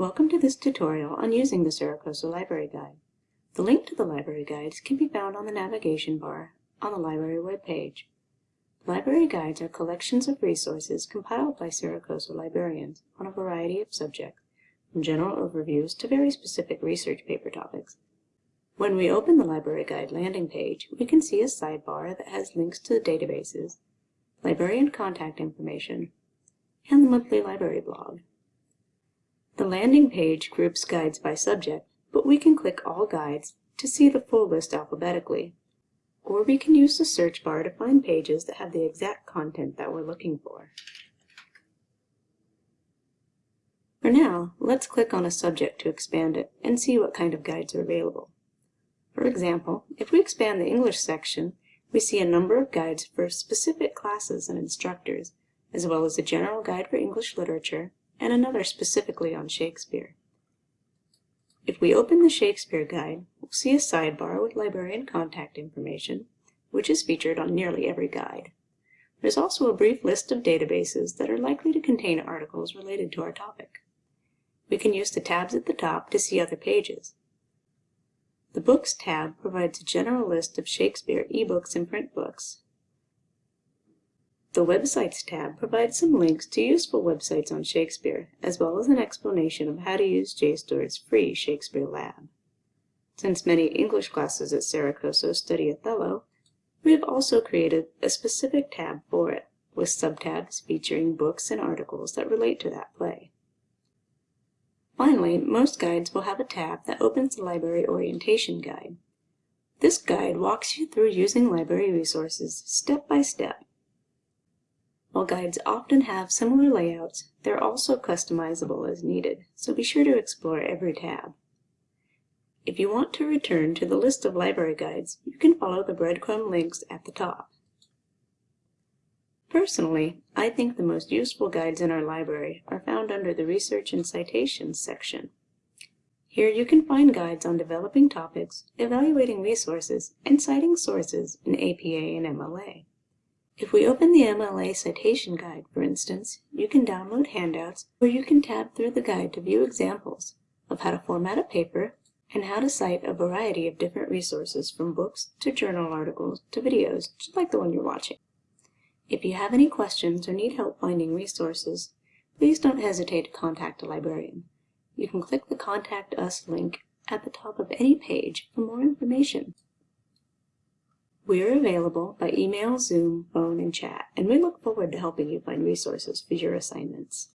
Welcome to this tutorial on using the Cerro Coso Library Guide. The link to the library guides can be found on the navigation bar on the library webpage. Library guides are collections of resources compiled by Cerro Coso librarians on a variety of subjects, from general overviews to very specific research paper topics. When we open the library guide landing page, we can see a sidebar that has links to the databases, librarian contact information, and the monthly library blog. The landing page groups guides by subject, but we can click All Guides to see the full list alphabetically. Or we can use the search bar to find pages that have the exact content that we're looking for. For now, let's click on a subject to expand it and see what kind of guides are available. For example, if we expand the English section, we see a number of guides for specific classes and instructors, as well as a general guide for English literature and another specifically on Shakespeare. If we open the Shakespeare Guide, we'll see a sidebar with librarian contact information, which is featured on nearly every guide. There's also a brief list of databases that are likely to contain articles related to our topic. We can use the tabs at the top to see other pages. The Books tab provides a general list of Shakespeare ebooks and print books, the Websites tab provides some links to useful websites on Shakespeare, as well as an explanation of how to use JSTOR's free Shakespeare Lab. Since many English classes at Cerro Coso study Othello, we have also created a specific tab for it, with subtabs featuring books and articles that relate to that play. Finally, most guides will have a tab that opens the Library Orientation Guide. This guide walks you through using library resources step by step while guides often have similar layouts, they're also customizable as needed, so be sure to explore every tab. If you want to return to the list of library guides, you can follow the breadcrumb links at the top. Personally, I think the most useful guides in our library are found under the Research and Citations section. Here you can find guides on developing topics, evaluating resources, and citing sources in APA and MLA. If we open the MLA Citation Guide, for instance, you can download handouts or you can tab through the guide to view examples of how to format a paper and how to cite a variety of different resources from books to journal articles to videos, just like the one you're watching. If you have any questions or need help finding resources, please don't hesitate to contact a librarian. You can click the Contact Us link at the top of any page for more information. We are available by email, Zoom, phone, and chat, and we look forward to helping you find resources for your assignments.